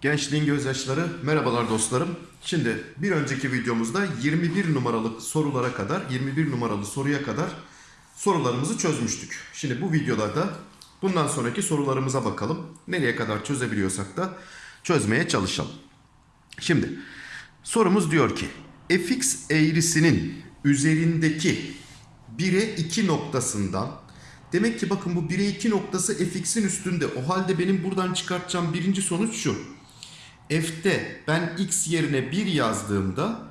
Gençliğin gözyaşları, merhabalar dostlarım. Şimdi bir önceki videomuzda 21 numaralı sorulara kadar, 21 numaralı soruya kadar sorularımızı çözmüştük. Şimdi bu videoda da bundan sonraki sorularımıza bakalım. Nereye kadar çözebiliyorsak da çözmeye çalışalım. Şimdi sorumuz diyor ki fx eğrisinin üzerindeki 1'e 2 noktasından demek ki bakın bu 1'e 2 noktası fx'in üstünde. O halde benim buradan çıkartacağım birinci sonuç şu. F'te ben x yerine 1 yazdığımda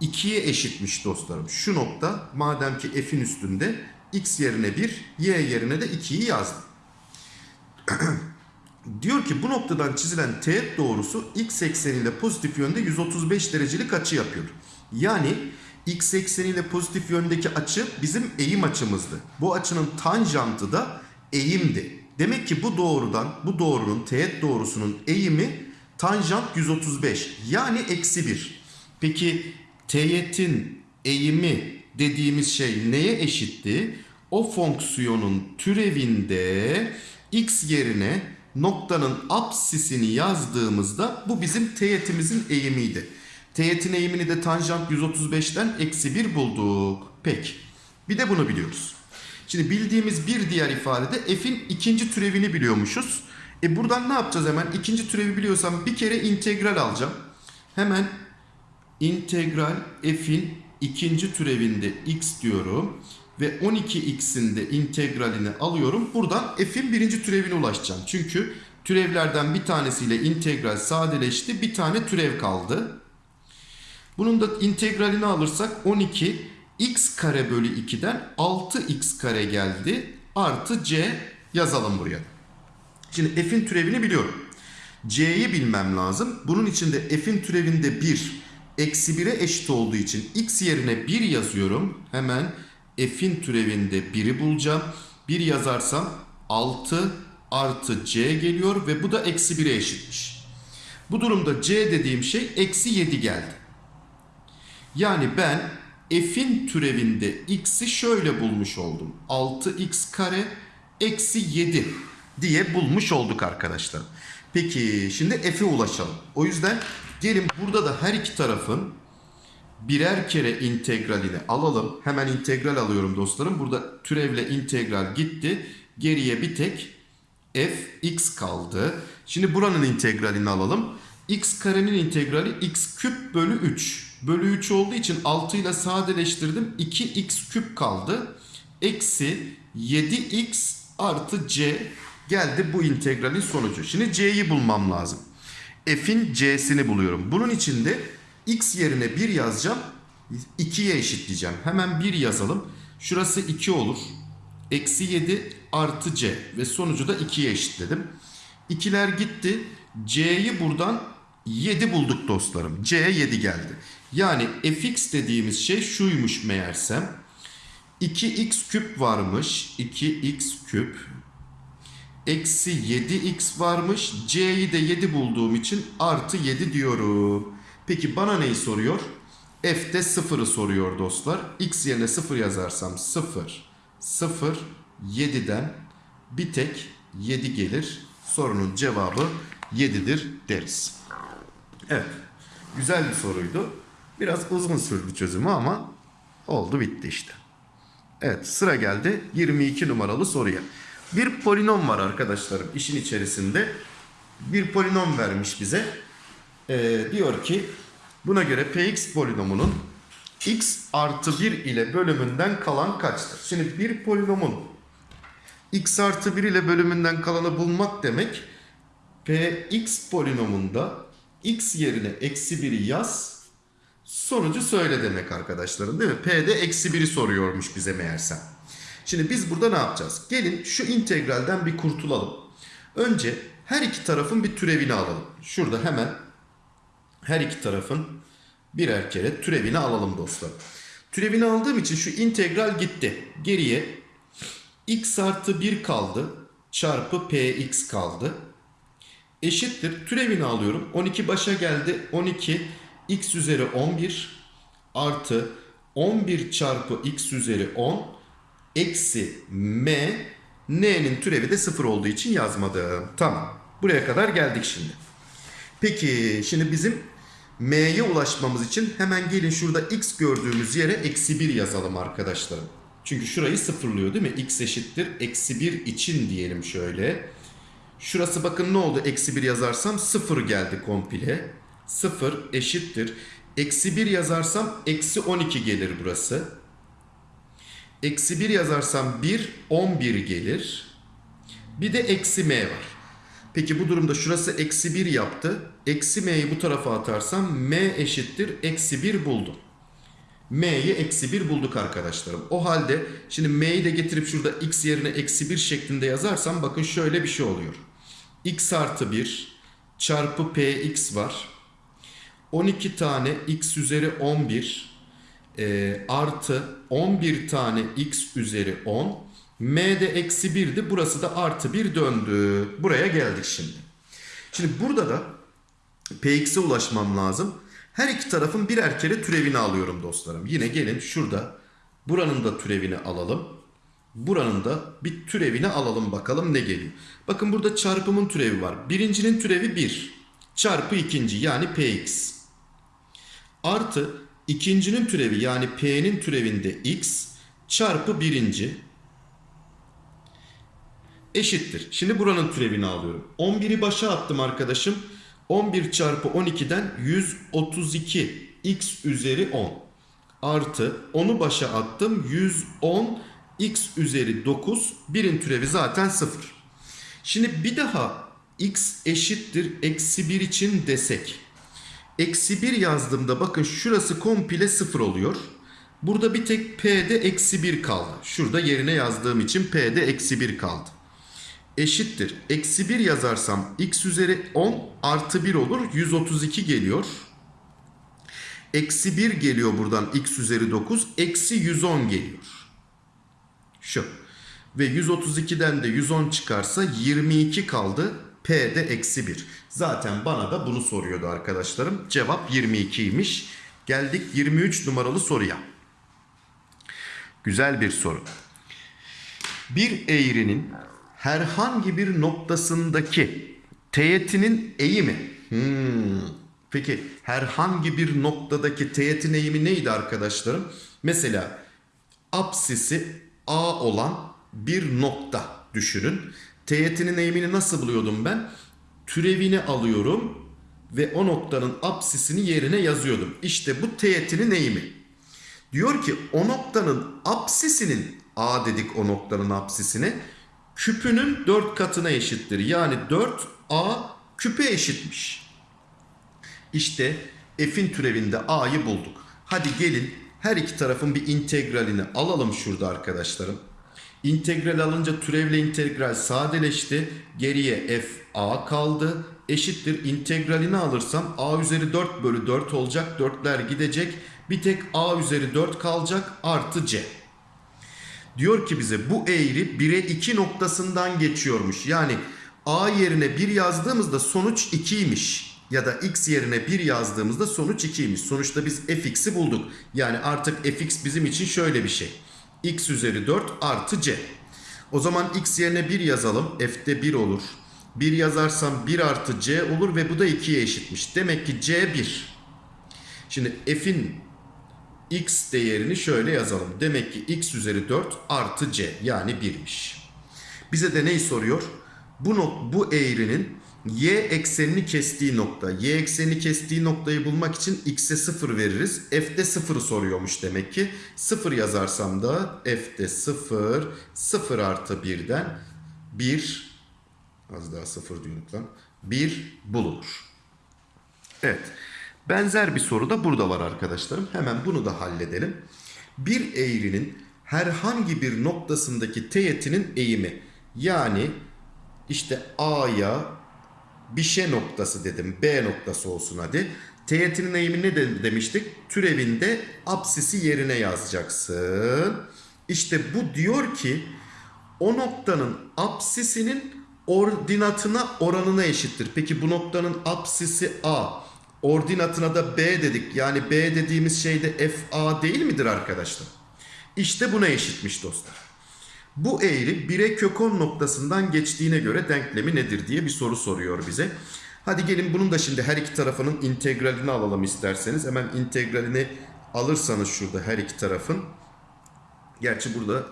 2'ye eşitmiş dostlarım. Şu nokta madem ki f'in üstünde x yerine 1, y yerine de 2'yi yazdım. Diyor ki bu noktadan çizilen teğet doğrusu x ekseniyle pozitif yönde 135 derecelik açı yapıyor. Yani x ekseniyle pozitif yöndeki açı bizim eğim açımızdı. Bu açının tanjantı da eğimdi. Demek ki bu doğrudan, bu doğrunun teğet doğrusunun eğimi tanjant 135 yani eksi 1. Peki teğetin eğimi dediğimiz şey neye eşitti? O fonksiyonun türevinde x yerine noktanın apsisini yazdığımızda bu bizim teğetimizin eğimiydi. Teğetin eğimini de tanjant 135'ten eksi 1 bulduk. Peki. Bir de bunu biliyoruz. Şimdi bildiğimiz bir diğer ifadede f'in ikinci türevini biliyormuşuz. E buradan ne yapacağız hemen? İkinci türevi biliyorsam bir kere integral alacağım. Hemen integral f'in ikinci türevinde x diyorum. Ve 12x'in de integralini alıyorum. Buradan f'in birinci türevine ulaşacağım. Çünkü türevlerden bir tanesiyle integral sadeleşti. Bir tane türev kaldı. Bunun da integralini alırsak 12 x kare bölü 2'den 6x kare geldi. Artı c yazalım buraya. Şimdi f'in türevini biliyorum. c'yi bilmem lazım. Bunun için de f'in türevinde 1 eksi 1'e eşit olduğu için x yerine 1 yazıyorum. Hemen f'in türevinde 1'i bulacağım. 1 yazarsam 6 artı c geliyor ve bu da eksi 1'e eşitmiş. Bu durumda c dediğim şey eksi 7 geldi. Yani ben f'in türevinde x'i şöyle bulmuş oldum. 6x kare eksi 7 diye bulmuş olduk arkadaşlar. Peki şimdi f'e ulaşalım. O yüzden gelin burada da her iki tarafın birer kere integralini alalım. Hemen integral alıyorum dostlarım. Burada türevle integral gitti. Geriye bir tek fx kaldı. Şimdi buranın integralini alalım. x karenin integrali x küp bölü 3. Bölü 3 olduğu için 6 ile sadeleştirdim. 2x küp kaldı. Eksi 7x artı c geldi bu integralin sonucu. Şimdi c'yi bulmam lazım. f'in c'sini buluyorum. Bunun için de x yerine 1 yazacağım. 2'ye eşitleyeceğim. Hemen 1 yazalım. Şurası 2 olur. Eksi 7 artı c ve sonucu da 2'ye eşitledim. 2'ler gitti. c'yi buradan 7 bulduk dostlarım. c 7 geldi. Yani fx dediğimiz şey şuymuş meğersem. 2x küp varmış. 2x küp. Eksi 7x varmış. c'yi de 7 bulduğum için artı 7 diyorum. Peki bana neyi soruyor? F'de 0'ı soruyor dostlar. X yerine 0 yazarsam 0, 0, 7'den bir tek 7 gelir. Sorunun cevabı 7'dir deriz. Evet. Güzel bir soruydu. Biraz uzun sürdü çözümü ama oldu bitti işte. Evet sıra geldi 22 numaralı soruya. Bir polinom var arkadaşlarım işin içerisinde. Bir polinom vermiş bize. Ee, diyor ki buna göre px polinomunun x artı 1 ile bölümünden kalan kaçtır? Şimdi bir polinomun x artı 1 ile bölümünden kalanı bulmak demek px polinomunda x yerine eksi 1'i yaz sonucu söyle demek arkadaşlarım değil mi? P'de eksi 1'i soruyormuş bize meğersem. Şimdi biz burada ne yapacağız? Gelin şu integralden bir kurtulalım. Önce her iki tarafın bir türevini alalım. Şurada hemen her iki tarafın birer kere türevini alalım dostlar. Türevini aldığım için şu integral gitti. Geriye x artı 1 kaldı. Çarpı px kaldı. Eşittir. Türevini alıyorum. 12 başa geldi. 12 x üzeri 11 artı 11 çarpı x üzeri 10 eksi m n'nin türevi de 0 olduğu için yazmadım. Tamam. Buraya kadar geldik şimdi. Peki şimdi bizim m'ye ulaşmamız için hemen gelin şurada x gördüğümüz yere eksi 1 yazalım arkadaşlarım. Çünkü şurayı sıfırlıyor değil mi? x eşittir eksi 1 için diyelim şöyle. Şurası bakın ne oldu? Eksi 1 yazarsam 0 geldi komple. 0 eşittir. Eksi 1 yazarsam eksi 12 gelir burası. Eksi 1 yazarsam 1, 11 gelir. Bir de eksi m var. Peki bu durumda şurası eksi 1 yaptı. Eksi m'yi bu tarafa atarsam m eşittir eksi 1 buldum. m'yi eksi 1 bulduk arkadaşlarım. O halde şimdi m'yi de getirip şurada x yerine eksi 1 şeklinde yazarsam bakın şöyle bir şey oluyor. x artı 1 çarpı px var. 12 tane x üzeri 11 e, artı 11 tane x üzeri 10 m de eksi 1'di burası da artı 1 döndü. Buraya geldik şimdi. Şimdi burada da px'e ulaşmam lazım. Her iki tarafın birer kere türevini alıyorum dostlarım. Yine gelin şurada buranın da türevini alalım. Buranın da bir türevini alalım bakalım ne geliyor. Bakın burada çarpımın türevi var. Birincinin türevi 1 çarpı ikinci yani px. Artı ikincinin türevi yani p'nin türevinde x çarpı birinci eşittir. Şimdi buranın türevini alıyorum. 11'i başa attım arkadaşım. 11 çarpı 12'den 132 x üzeri 10 artı 10'u başa attım 110 x üzeri 9 birin türevi zaten 0. Şimdi bir daha x eşittir eksi 1 için desek. Eksi 1 yazdığımda bakın şurası komple 0 oluyor. Burada bir tek p'de eksi 1 kaldı. Şurada yerine yazdığım için p'de eksi 1 kaldı eşittir. Eksi 1 yazarsam x üzeri 10 artı 1 olur. 132 geliyor. Eksi 1 geliyor buradan x üzeri 9. Eksi 110 geliyor. Şu. Ve 132'den de 110 çıkarsa 22 kaldı. P'de eksi 1. Zaten bana da bunu soruyordu arkadaşlarım. Cevap 22'ymiş. Geldik 23 numaralı soruya. Güzel bir soru. Bir eğrinin herhangi bir noktasındaki teğetinin eğimi. Hmm. Peki herhangi bir noktadaki teğetin eğimi neydi arkadaşlarım? Mesela apsisi A olan bir nokta düşünün. Teğetinin eğimini nasıl buluyordum ben? Türevini alıyorum ve o noktanın apsisini yerine yazıyordum. İşte bu teğetinin eğimi. Diyor ki o noktanın apsisinin A dedik o noktanın apsisine küpünün 4 katına eşittir. Yani 4a küpe eşitmiş. İşte f'in türevinde a'yı bulduk. Hadi gelin her iki tarafın bir integralini alalım şurada arkadaşlarım. İntegral alınca türevle integral sadeleşti. Geriye f a kaldı. Eşittir integralini alırsam a üzeri 4 bölü 4 olacak. 4'ler gidecek. Bir tek a üzeri 4 kalacak artı c. Diyor ki bize bu eğri 1'e 2 noktasından geçiyormuş. Yani a yerine 1 yazdığımızda sonuç 2'ymiş. Ya da x yerine 1 yazdığımızda sonuç 2'ymiş. Sonuçta biz fx'i bulduk. Yani artık fx bizim için şöyle bir şey. X üzeri 4 artı c. O zaman x yerine 1 yazalım. f'de 1 olur. 1 yazarsam 1 artı c olur ve bu da 2'ye eşitmiş. Demek ki c 1. Şimdi f'in x değerini şöyle yazalım. Demek ki x üzeri 4 artı c yani 1'miş. Bize de neyi soruyor? Bu, bu eğrinin y eksenini kestiği nokta. Y eksenini kestiği noktayı bulmak için x'e 0 veririz. F'de 0'ı soruyormuş demek ki. 0 yazarsam da f'de 0, 0 artı 1'den 1, az daha 0 diyorduk lan, 1 bulunur. Evet. Benzer bir soru da burada var arkadaşlarım. Hemen bunu da halledelim. Bir eğrinin herhangi bir noktasındaki teğetinin eğimi. Yani işte A'ya bir şey noktası dedim. B noktası olsun hadi. Teğetinin eğimi ne de demiştik? Türevinde apsisi yerine yazacaksın. İşte bu diyor ki o noktanın apsisinin ordinatına oranına eşittir. Peki bu noktanın apsisi A. Ordinatına da B dedik. Yani B dediğimiz şey de FA değil midir arkadaşlar? İşte buna eşitmiş dostlar. Bu eğri 1'e kök 10 noktasından geçtiğine göre denklemi nedir diye bir soru soruyor bize. Hadi gelin bunun da şimdi her iki tarafının integralini alalım isterseniz. Hemen integralini alırsanız şurada her iki tarafın. Gerçi burada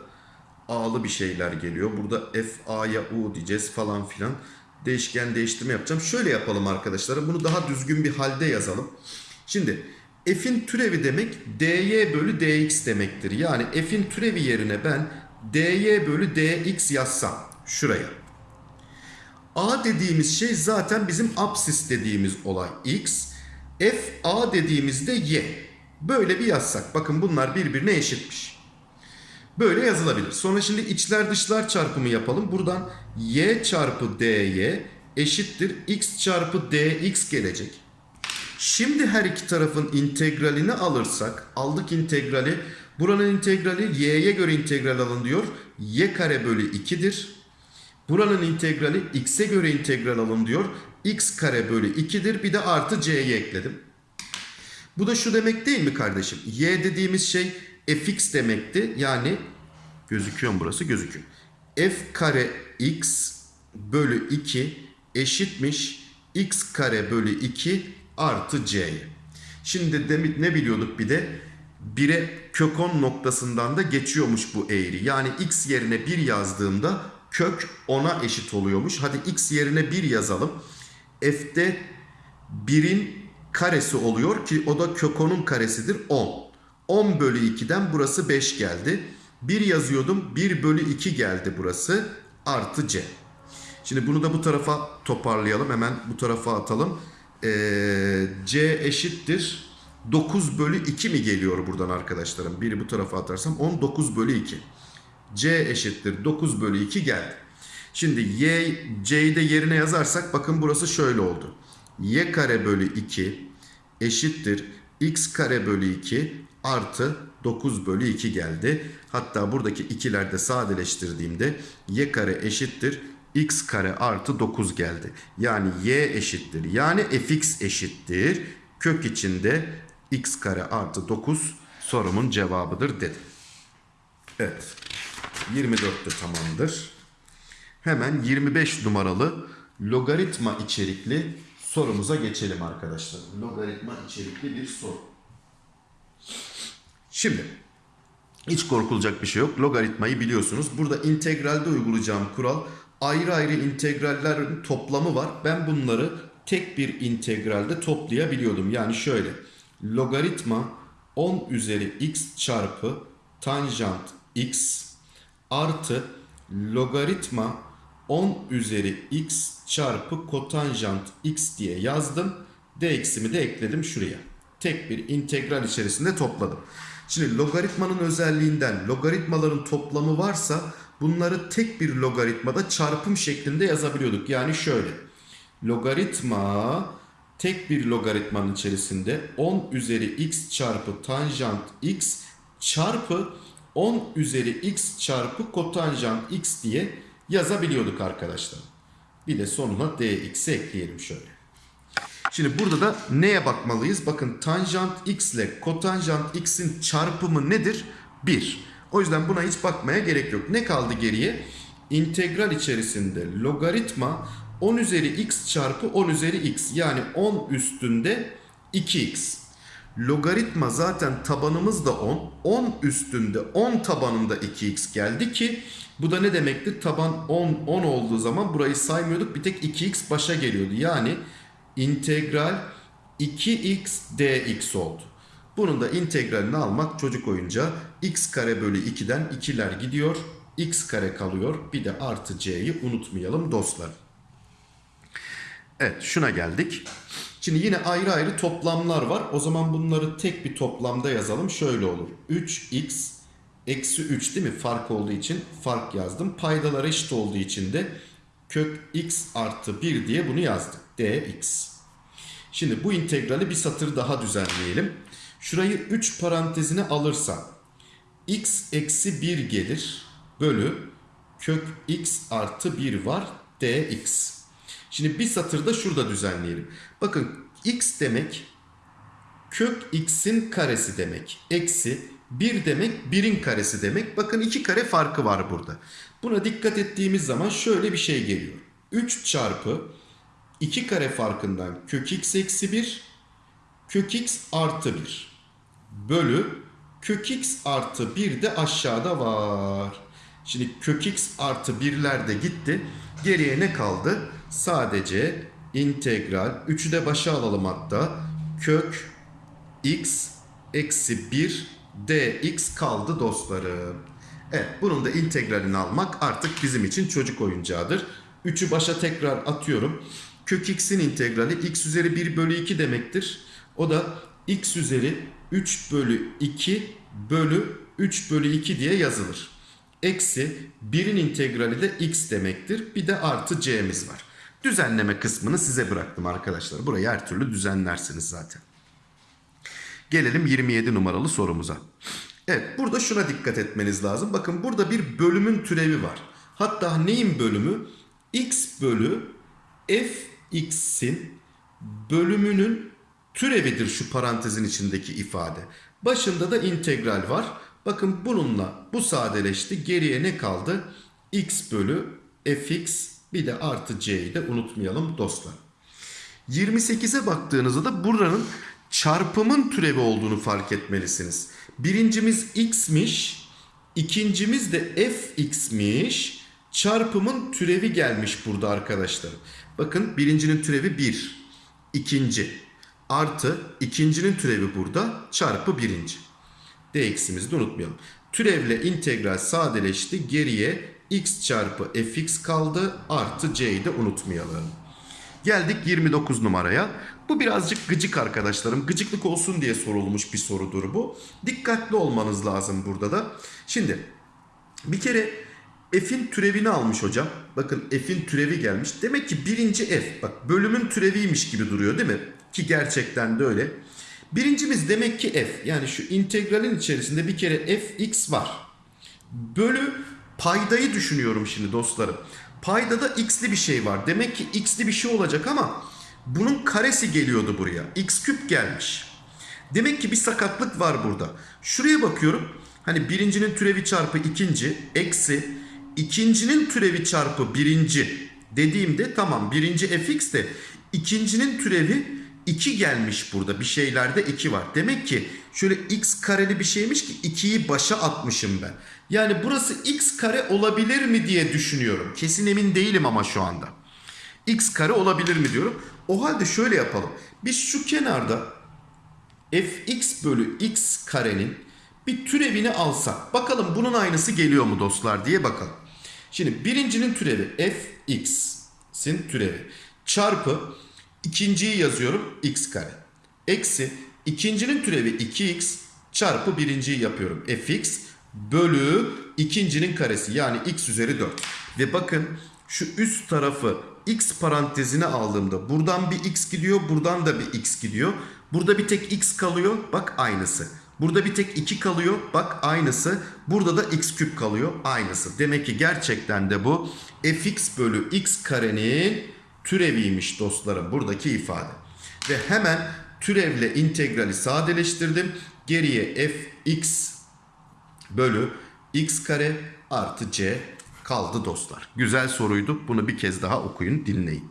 A'lı bir şeyler geliyor. Burada F A'ya U diyeceğiz falan filan. Değişken değiştirme yapacağım. Şöyle yapalım arkadaşlar. Bunu daha düzgün bir halde yazalım. Şimdi F'in türevi demek dy bölü dx demektir. Yani F'in türevi yerine ben dy bölü dx yazsam şuraya. A dediğimiz şey zaten bizim absis dediğimiz olay x. F A dediğimizde y. Böyle bir yazsak. Bakın bunlar birbirine eşitmiş. Böyle yazılabilir. Sonra şimdi içler dışlar çarpımı yapalım. Buradan y çarpı dy eşittir x çarpı dx gelecek. Şimdi her iki tarafın integralini alırsak, aldık integrali. Buranın integrali y'ye göre integral alın diyor. y kare bölü 2'dir. Buranın integrali x'e göre integral alın diyor. x kare bölü 2'dir. Bir de artı c'yi ekledim. Bu da şu demek değil mi kardeşim? Y dediğimiz şey fx demekti. Yani gözüküyor mu burası? Gözüküyor. f kare x bölü 2 eşitmiş x kare bölü 2 artı c'ye. Şimdi demin ne biliyorduk bir de? 1'e kök 10 noktasından da geçiyormuş bu eğri. Yani x yerine 1 yazdığımda kök 10'a eşit oluyormuş. Hadi x yerine 1 yazalım. F'de 1'in karesi oluyor ki o da kök 10'un karesidir 10. 10 bölü 2'den burası 5 geldi. 1 yazıyordum 1 bölü 2 geldi burası artı c. Şimdi bunu da bu tarafa toparlayalım. Hemen bu tarafa atalım. Ee, c eşittir. 9 bölü 2 mi geliyor buradan arkadaşlarım? Biri bu tarafa atarsam 10 9 bölü 2. c eşittir 9 bölü 2 geldi. Şimdi y, c'yi de yerine yazarsak bakın burası şöyle oldu. y kare bölü 2 eşittir x kare bölü 2 artı 9 bölü 2 geldi. Hatta buradaki ikilerde sadeleştirdiğimde y kare eşittir x kare artı 9 geldi. Yani y eşittir. Yani fx eşittir. Kök içinde x kare artı 9 sorumun cevabıdır dedim. Evet. 24 de tamamdır. Hemen 25 numaralı logaritma içerikli sorumuza geçelim arkadaşlar. Logaritma içerikli bir soru. Şimdi hiç korkulacak bir şey yok. Logaritmayı biliyorsunuz. Burada integralde uygulayacağım kural ayrı ayrı integrallerin toplamı var. Ben bunları tek bir integralde toplayabiliyordum. Yani şöyle logaritma 10 üzeri x çarpı tanjant x artı logaritma 10 üzeri x çarpı kotanjant x diye yazdım. dx'imi de ekledim şuraya. Tek bir integral içerisinde topladım. Şimdi logaritmanın özelliğinden logaritmaların toplamı varsa bunları tek bir logaritmada çarpım şeklinde yazabiliyorduk. Yani şöyle. Logaritma tek bir logaritmanın içerisinde 10 üzeri x çarpı tanjant x çarpı 10 üzeri x çarpı kotanjant x diye yazabiliyorduk arkadaşlar. Bir de sonuna dx'i ekleyelim şöyle. Şimdi burada da neye bakmalıyız? Bakın tanjant x ile kotanjant x'in çarpımı nedir? 1. O yüzden buna hiç bakmaya gerek yok. Ne kaldı geriye? İntegral içerisinde logaritma 10 üzeri x çarpı 10 üzeri x. Yani 10 üstünde 2x. Logaritma zaten tabanımız da 10. 10 üstünde 10 tabanında 2x geldi ki bu da ne demekti? Taban 10 10 olduğu zaman burayı saymıyorduk. Bir tek 2x başa geliyordu. Yani integral 2x dx oldu. Bunun da integralini almak çocuk oyuncağı x kare bölü 2'den 2'ler gidiyor. x kare kalıyor. Bir de artı c'yi unutmayalım dostlar. Evet şuna geldik. Şimdi yine ayrı ayrı toplamlar var. O zaman bunları tek bir toplamda yazalım. Şöyle olur. 3x eksi 3 değil mi? Fark olduğu için fark yazdım. Paydalar eşit olduğu için de kök x artı 1 diye bunu yazdık. dx. Şimdi bu integrali bir satır daha düzenleyelim. Şurayı 3 parantezine alırsam x eksi 1 gelir bölü kök x artı 1 var dx. Şimdi bir satırda şurada düzenleyelim. Bakın x demek kök x'in karesi demek. Eksi 1 demek 1'in karesi demek. Bakın 2 kare farkı var burada. Buna dikkat ettiğimiz zaman şöyle bir şey geliyor. 3 çarpı 2 kare farkından kök x eksi 1 kök x artı 1 bölü kök x artı 1 de aşağıda var. Şimdi kök x artı 1'ler de gitti. Geriye ne kaldı? Sadece integral 3'ü de başa alalım hatta. Kök x eksi 1 dx kaldı dostlarım. Evet bunun da integralini almak artık bizim için çocuk oyuncağıdır. 3'ü başa tekrar atıyorum. Kök x'in integrali x üzeri 1 bölü 2 demektir. O da x üzeri 3 bölü 2 bölü 3 bölü 2 diye yazılır. Eksi 1'in integrali de x demektir. Bir de artı c'miz var. Düzenleme kısmını size bıraktım arkadaşlar. Burayı her türlü düzenlersiniz zaten. Gelelim 27 numaralı sorumuza. Evet burada şuna dikkat etmeniz lazım. Bakın burada bir bölümün türevi var. Hatta neyin bölümü? x bölü fx'in bölümünün türevidir şu parantezin içindeki ifade. Başında da integral var. Bakın bununla bu sadeleşti. Geriye ne kaldı? x bölü fx bir de artı c'yi de unutmayalım dostlar. 28'e baktığınızda da buranın çarpımın türevi olduğunu fark etmelisiniz. Birincimiz x'miş, ikincimiz de fx'miş. Çarpımın türevi gelmiş burada arkadaşlar. Bakın birincinin türevi 1, ikinci artı ikincinin türevi burada çarpı birinci. dx'imizi de unutmayalım. Türevle integral sadeleşti. Geriye x çarpı fx kaldı. Artı c'yi de unutmayalım. Geldik 29 numaraya. Bu birazcık gıcık arkadaşlarım. Gıcıklık olsun diye sorulmuş bir sorudur bu. Dikkatli olmanız lazım burada da. Şimdi bir kere f'in türevini almış hocam. Bakın f'in türevi gelmiş. Demek ki birinci f. Bak bölümün türeviymiş gibi duruyor değil mi? Ki gerçekten de öyle. Birincimiz demek ki f. Yani şu integralin içerisinde bir kere fx var. Bölü paydayı düşünüyorum şimdi dostlarım. Paydada x'li bir şey var. Demek ki x'li bir şey olacak ama bunun karesi geliyordu buraya. x küp gelmiş. Demek ki bir sakatlık var burada. Şuraya bakıyorum. Hani birincinin türevi çarpı ikinci eksi ikincinin türevi çarpı birinci dediğimde tamam birinci fx de ikincinin türevi 2 gelmiş burada. Bir şeylerde 2 var. Demek ki şöyle x kareli bir şeymiş ki 2'yi başa atmışım ben. Yani burası x kare olabilir mi diye düşünüyorum. Kesin emin değilim ama şu anda. x kare olabilir mi diyorum. O halde şöyle yapalım. Biz şu kenarda fx bölü x karenin bir türevini alsak. Bakalım bunun aynısı geliyor mu dostlar diye bakalım. Şimdi birincinin türevi fx'in türevi çarpı ikinciyi yazıyorum x kare. Eksi ikincinin türevi 2x çarpı birinciyi yapıyorum. fx bölü ikincinin karesi yani x üzeri 4. Ve bakın şu üst tarafı x parantezine aldığımda buradan bir x gidiyor buradan da bir x gidiyor. Burada bir tek x kalıyor bak aynısı. Burada bir tek 2 kalıyor. Bak aynısı. Burada da x küp kalıyor. Aynısı. Demek ki gerçekten de bu fx bölü x karenin türeviymiş dostlarım. Buradaki ifade. Ve hemen türevle integrali sadeleştirdim. Geriye fx bölü x kare artı c kaldı dostlar. Güzel soruydu. Bunu bir kez daha okuyun, dinleyin.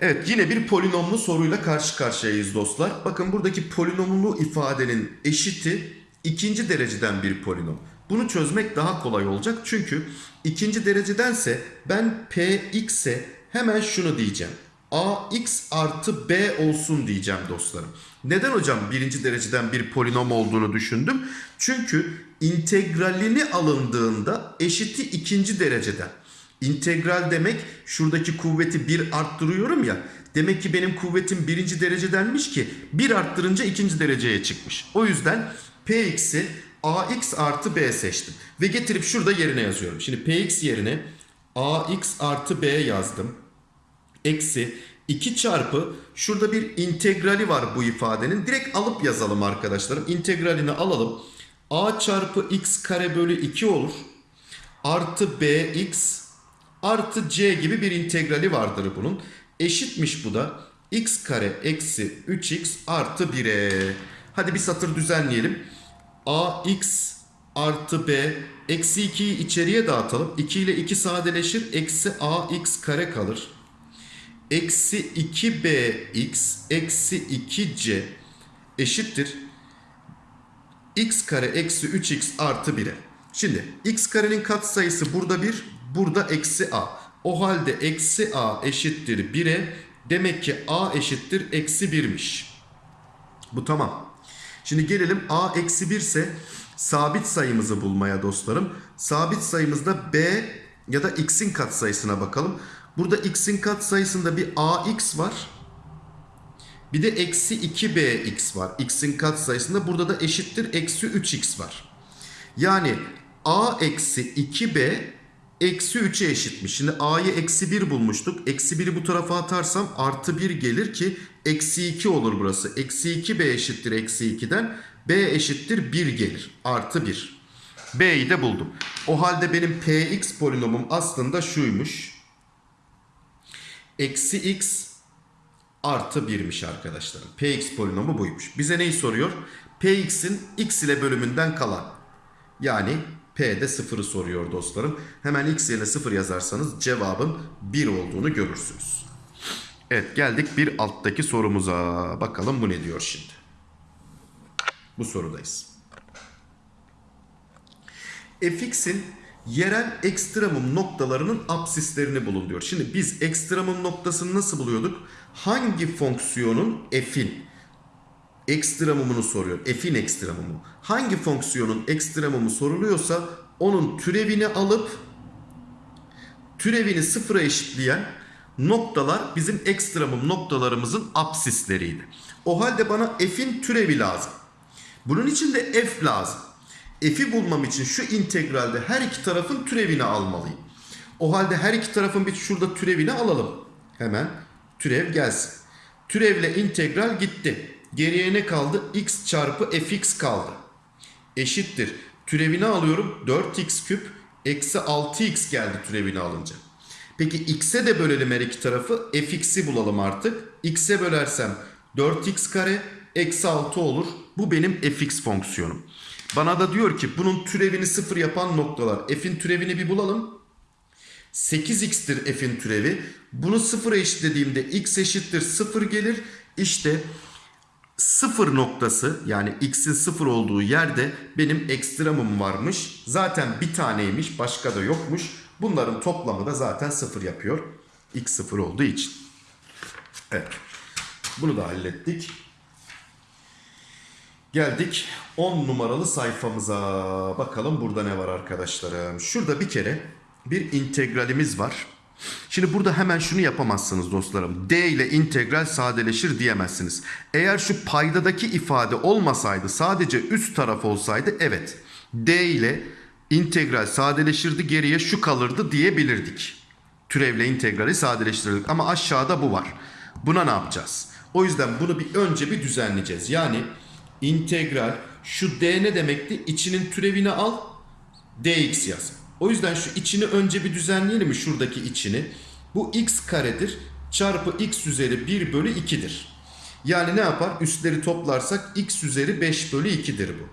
Evet yine bir polinomlu soruyla karşı karşıyayız dostlar. Bakın buradaki polinomlu ifadenin eşiti ikinci dereceden bir polinom. Bunu çözmek daha kolay olacak çünkü ikinci derecedense ben px'e hemen şunu diyeceğim. Ax artı b olsun diyeceğim dostlarım. Neden hocam birinci dereceden bir polinom olduğunu düşündüm? Çünkü integralini alındığında eşiti ikinci dereceden. İntegral demek şuradaki kuvveti bir arttırıyorum ya. Demek ki benim kuvvetim birinci derecedenmiş ki bir arttırınca ikinci dereceye çıkmış. O yüzden px'i ax artı b seçtim. Ve getirip şurada yerine yazıyorum. Şimdi px yerine ax artı b yazdım. Eksi 2 çarpı şurada bir integrali var bu ifadenin. Direkt alıp yazalım arkadaşlarım. İntegralini alalım. a çarpı x kare bölü 2 olur. Artı bx artı c gibi bir integrali vardır bunun. Eşitmiş bu da x kare eksi 3x artı 1'e. Hadi bir satır düzenleyelim. ax artı b eksi 2'yi içeriye dağıtalım. 2 ile 2 sadeleşir. Eksi ax kare kalır. Eksi 2bx eksi 2c eşittir x kare eksi 3x artı 1'e. Şimdi x karenin katsayısı burada 1, burada eksi a. O halde eksi a eşittir 1'e. Demek ki a eşittir eksi 1'miş. Bu tamam. Şimdi gelelim a eksi 1 ise sabit sayımızı bulmaya dostlarım. Sabit sayımızda b ya da x'in katsayısına bakalım. Burada x'in katsayısında bir ax var. Bir de eksi 2bx var. X'in katsayısında burada da eşittir eksi 3x var. Yani a eksi 2b eksi 3'e eşitmiş. Şimdi a'yı eksi 1 bulmuştuk. Eksi 1'i bu tarafa atarsam artı 1 gelir ki eksi 2 olur burası. Eksi 2b eşittir eksi 2'den b eşittir 1 gelir. Artı 1. b'yi de buldum. O halde benim px polinomum aslında şuymuş. Eksi x artı 1'miş arkadaşlar. Px polinomu buymuş. Bize neyi soruyor? Px'in x ile bölümünden kalan. Yani P'de 0'ı soruyor dostlarım. Hemen x yerine 0 yazarsanız cevabın 1 olduğunu görürsünüz. Evet geldik bir alttaki sorumuza. Bakalım bu ne diyor şimdi. Bu sorudayız. fx'in yerel ekstremum noktalarının absislerini bulun diyor. Şimdi biz ekstremum noktasını nasıl buluyorduk? Hangi fonksiyonun f'in ekstremumunu soruyor. F'in ekstremumu. Hangi fonksiyonun ekstremumu soruluyorsa onun türevini alıp türevini sıfıra eşitleyen noktalar bizim ekstremum noktalarımızın absisleriydi. O halde bana f'in türevi lazım. Bunun için de f lazım. F'i bulmam için şu integralde her iki tarafın türevini almalıyım. O halde her iki tarafın bir şurada türevini alalım. Hemen türev gelsin. Türevle integral gitti. Geriye ne kaldı? x çarpı fx kaldı. Eşittir. Türevini alıyorum. 4x küp eksi 6x geldi türevini alınca. Peki x'e de bölelim her iki tarafı. fx'i bulalım artık. x'e bölersem 4x kare eksi 6 olur. Bu benim fx fonksiyonum. Bana da diyor ki bunun türevini sıfır yapan noktalar. F'in türevini bir bulalım. 8x'tir f'in türevi. Bunu sıfıra eşitlediğimde x eşittir 0 gelir. İşte sıfır noktası yani x'in sıfır olduğu yerde benim ekstremum varmış. Zaten bir taneymiş başka da yokmuş. Bunların toplamı da zaten sıfır yapıyor. x sıfır olduğu için. Evet. Bunu da hallettik. Geldik 10 numaralı sayfamıza. Bakalım burada ne var arkadaşlarım. Şurada bir kere bir integralimiz var. Şimdi burada hemen şunu yapamazsınız dostlarım. D ile integral sadeleşir diyemezsiniz. Eğer şu paydadaki ifade olmasaydı sadece üst taraf olsaydı evet. D ile integral sadeleşirdi geriye şu kalırdı diyebilirdik. Türevle integrali sadeleştirdik ama aşağıda bu var. Buna ne yapacağız? O yüzden bunu bir önce bir düzenleyeceğiz. Yani integral şu d ne demekti? İçinin türevini al dx yaz. O yüzden şu içini önce bir düzenleyelim mi şuradaki içini? Bu x karedir çarpı x üzeri 1 bölü 2'dir. Yani ne yapar? Üstleri toplarsak x üzeri 5 bölü 2'dir bu.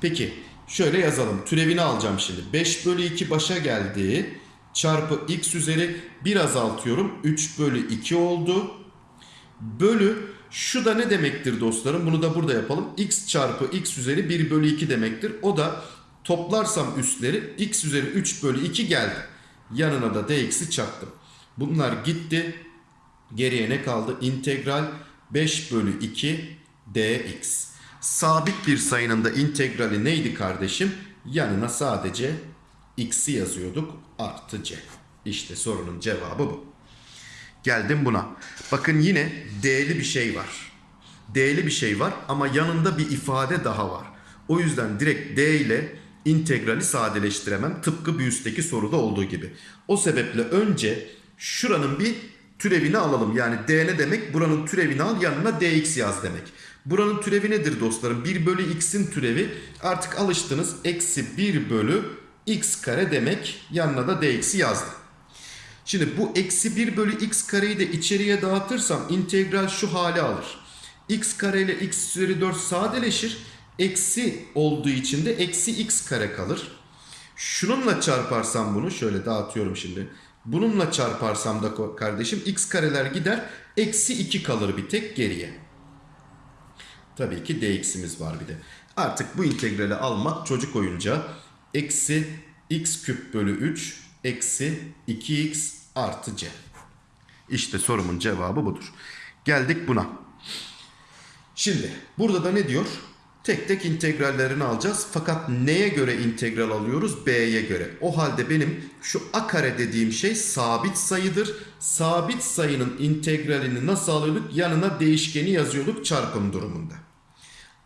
Peki şöyle yazalım. Türevini alacağım şimdi. 5 bölü 2 başa geldi. Çarpı x üzeri 1 azaltıyorum. 3 bölü 2 oldu. Bölü şu da ne demektir dostlarım? Bunu da burada yapalım. x çarpı x üzeri 1 bölü 2 demektir. O da toplarsam üstleri x üzeri 3 bölü 2 geldi. Yanına da dx'i çaktım. Bunlar gitti. Geriye ne kaldı? İntegral 5 bölü 2 dx. Sabit bir sayının da integrali neydi kardeşim? Yanına sadece x'i yazıyorduk artı c. İşte sorunun cevabı bu. Geldim buna. Bakın yine D'li bir şey var. D'li bir şey var ama yanında bir ifade daha var. O yüzden direkt D ile integrali sadeleştiremem. Tıpkı bir üstteki soruda olduğu gibi. O sebeple önce şuranın bir türevini alalım. Yani D ne demek? Buranın türevini al yanına dx yaz demek. Buranın türevi nedir dostlarım? 1 bölü x'in türevi artık alıştınız. Eksi 1 bölü x kare demek. Yanına da dx'i yazdım. Şimdi bu eksi 1 bölü x kareyi de içeriye dağıtırsam integral şu hale alır. x kare ile x üzeri 4 sadeleşir. Eksi olduğu için de eksi x kare kalır. Şununla çarparsam bunu şöyle dağıtıyorum şimdi. Bununla çarparsam da kardeşim x kareler gider. Eksi 2 kalır bir tek geriye. Tabii ki dx'imiz var bir de. Artık bu integrali almak çocuk oyuncağı. Eksi x küp bölü 3 eksi 2x artı c. İşte sorumun cevabı budur. Geldik buna. Şimdi burada da ne diyor? Tek tek integrallerini alacağız. Fakat neye göre integral alıyoruz? B'ye göre. O halde benim şu a kare dediğim şey sabit sayıdır. Sabit sayının integralini nasıl alıyorduk? Yanına değişkeni yazıyorduk çarpım durumunda.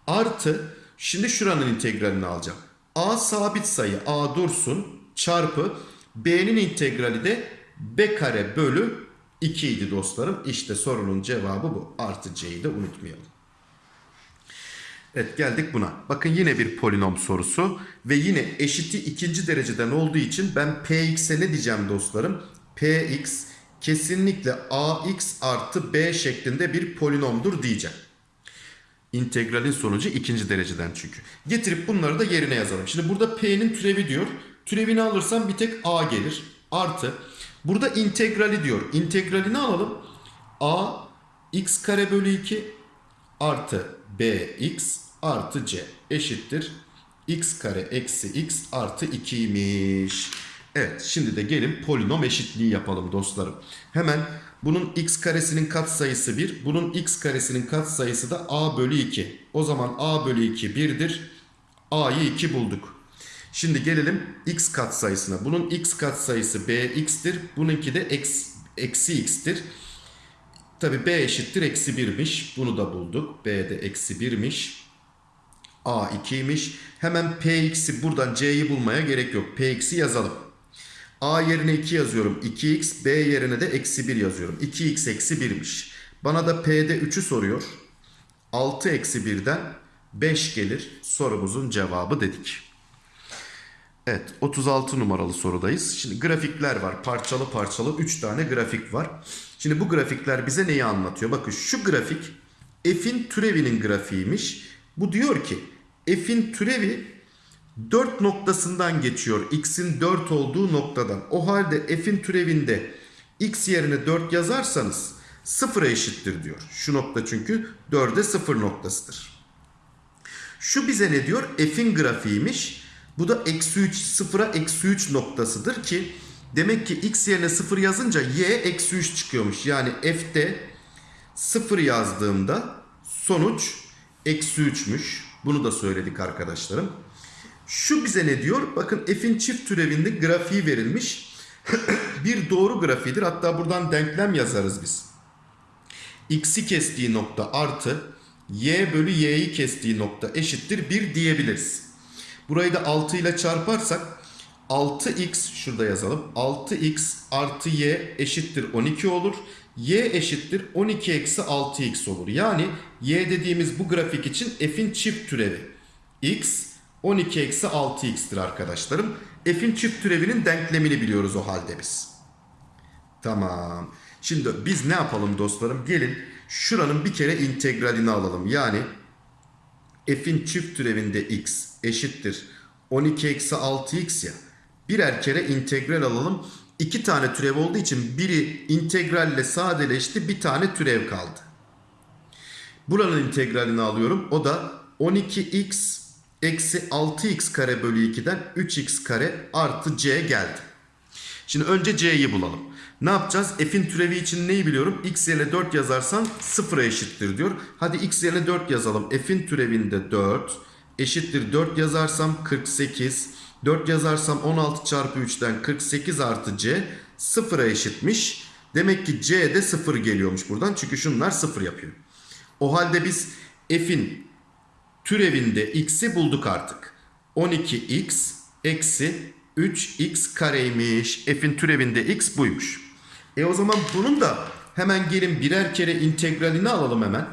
Artı şimdi şuranın integralini alacağım. A sabit sayı A dursun çarpı B'nin integrali de B kare bölü 2 idi dostlarım. İşte sorunun cevabı bu. Artı C'yi de unutmayalım. Evet geldik buna. Bakın yine bir polinom sorusu ve yine eşiti ikinci dereceden olduğu için ben px'e ne diyeceğim dostlarım? px kesinlikle ax artı b şeklinde bir polinomdur diyeceğim. İntegralin sonucu ikinci dereceden çünkü. Getirip bunları da yerine yazalım. Şimdi burada p'nin türevi diyor. Türevini alırsam bir tek a gelir. Artı burada integrali diyor. İntegralini alalım. a x kare bölü 2 artı bx artı c eşittir. x kare eksi x artı 2'ymiş. Evet şimdi de gelin polinom eşitliği yapalım dostlarım. Hemen bunun x karesinin katsayısı 1. Bunun x karesinin katsayısı da a bölü 2. O zaman a bölü 2 1'dir. a'yı 2 bulduk. Şimdi gelelim x katsayısına. Bunun x katsayısı bx'tir. Bununki de x, eksi x'tir. Tabi b eşittir eksi 1'miş. Bunu da bulduk. b de eksi 1'miş. a 2'ymiş. Hemen px'i buradan c'yi bulmaya gerek yok. px'i yazalım. a yerine 2 yazıyorum. 2x b yerine de eksi 1 yazıyorum. 2x eksi 1'miş. Bana da p'de 3'ü soruyor. 6 eksi 1'den 5 gelir. Sorumuzun cevabı dedik. Evet 36 numaralı sorudayız. Şimdi grafikler var. Parçalı parçalı 3 tane grafik var. Şimdi bu grafikler bize neyi anlatıyor? Bakın şu grafik f'in türevinin grafiğiymiş. Bu diyor ki f'in türevi 4 noktasından geçiyor. x'in 4 olduğu noktadan. O halde f'in türevinde x yerine 4 yazarsanız 0'a eşittir diyor. Şu nokta çünkü 4'e 0 noktasıdır. Şu bize ne diyor? F'in grafiğiymiş. Bu da eksi 3 sıfıra eksi 3 noktasıdır ki demek ki x yerine 0 yazınca y eksi 3 çıkıyormuş. Yani f'te 0 yazdığımda sonuç eksi 3'müş. Bunu da söyledik arkadaşlarım. Şu bize ne diyor? Bakın f'in çift türevinde grafiği verilmiş. bir doğru grafiğidir. Hatta buradan denklem yazarız biz. x'i kestiği nokta artı y bölü y'yi kestiği nokta eşittir 1 diyebiliriz. Burayı da 6 ile çarparsak 6x şurada yazalım. 6x artı y eşittir 12 olur. y eşittir 12 eksi 6x olur. Yani y dediğimiz bu grafik için f'in çift türevi. x 12 eksi 6x'tir arkadaşlarım. F'in çift türevinin denklemini biliyoruz o halde biz. Tamam. Şimdi biz ne yapalım dostlarım? Gelin şuranın bir kere integralini alalım. Yani f'in çift türevinde x eşittir 12 eksi 6x ya. Birer kere integral alalım. İki tane türev olduğu için biri integralle sadeleşti. Bir tane türev kaldı. Buranın integralini alıyorum. O da 12x eksi 6x kare bölü 2'den 3x kare artı c geldi. Şimdi önce c'yi bulalım. Ne yapacağız? F'in türevi için neyi biliyorum? x yerine 4 yazarsan 0'a eşittir diyor. Hadi x yerine 4 yazalım. F'in türevinde 4 eşittir 4 yazarsam 48. 4 yazarsam 16 çarpı 3'ten 48 artı c 0'a eşitmiş. Demek ki c de 0 geliyormuş buradan. Çünkü şunlar 0 yapıyor. O halde biz f'in türevinde x'i bulduk artık. 12x eksi 3x kareymiş. F'in türevinde x buymuş. E o zaman bunun da hemen gelin birer kere integralini alalım hemen.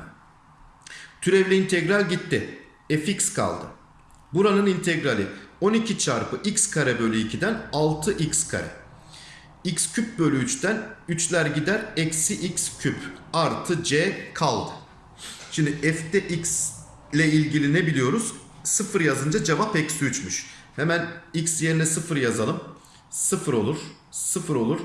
Türevle integral gitti. fx kaldı. Buranın integrali 12 çarpı x kare bölü 2'den 6x kare. x küp bölü 3'ten 3'ler gider. Eksi x küp artı c kaldı. Şimdi f'de x ile ilgili ne biliyoruz? 0 yazınca cevap eksi 3'müş. Hemen x yerine 0 yazalım. 0 olur. 0 olur.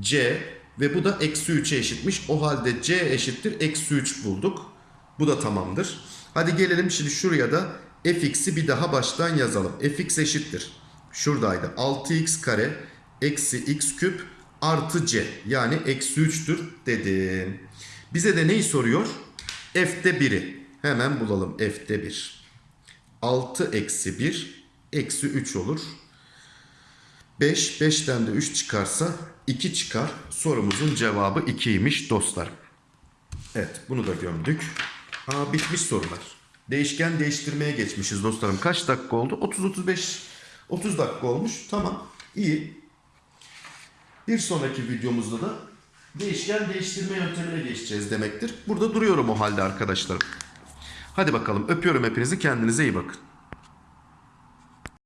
c ve bu da eksi 3'e eşitmiş. O halde c eşittir eksi 3 bulduk. Bu da tamamdır. Hadi gelelim şimdi şuraya da fx'i bir daha baştan yazalım. fx eşittir. Şuradaydı. 6x kare eksi x küp artı c. Yani eksi 3'tür dedim. Bize de neyi soruyor? f'te 1'i. Hemen bulalım f'te 1. 6 eksi 1 eksi 3 olur. 5, 5'ten de 3 çıkarsa 2 çıkar. Sorumuzun cevabı 2'ymiş dostlar. Evet bunu da gömdük. Aa, bitmiş sorular. Değişken değiştirmeye geçmişiz dostlarım. Kaç dakika oldu? 30-35 30 dakika olmuş. Tamam. iyi. Bir sonraki videomuzda da değişken değiştirme yöntemine geçeceğiz demektir. Burada duruyorum o halde arkadaşlarım. Hadi bakalım öpüyorum hepinizi kendinize iyi bakın.